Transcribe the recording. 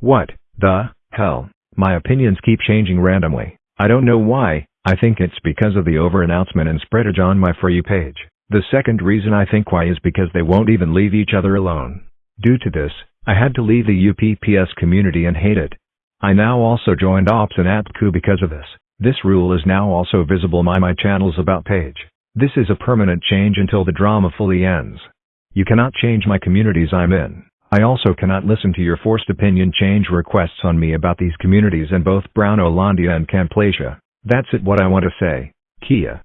What the hell? My opinions keep changing randomly. I don't know why, I think it's because of the over-announcement and spreadage on my For You page. The second reason I think why is because they won't even leave each other alone. Due to this, I had to leave the UPPS community and hate it. I now also joined Ops and AppCoo because of this. This rule is now also visible my my channel's about page. This is a permanent change until the drama fully ends. You cannot change my communities I'm in. I also cannot listen to your forced opinion change requests on me about these communities in both Brown Olandia and Camplasia. That's it what I want to say. Kia.